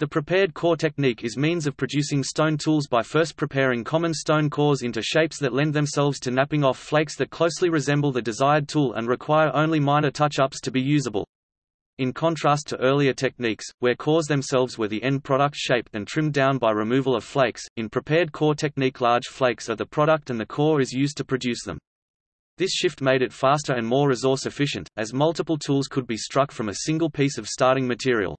The prepared core technique is means of producing stone tools by first preparing common stone cores into shapes that lend themselves to knapping off flakes that closely resemble the desired tool and require only minor touch-ups to be usable. In contrast to earlier techniques, where cores themselves were the end product shaped and trimmed down by removal of flakes, in prepared core technique large flakes are the product and the core is used to produce them. This shift made it faster and more resource efficient, as multiple tools could be struck from a single piece of starting material.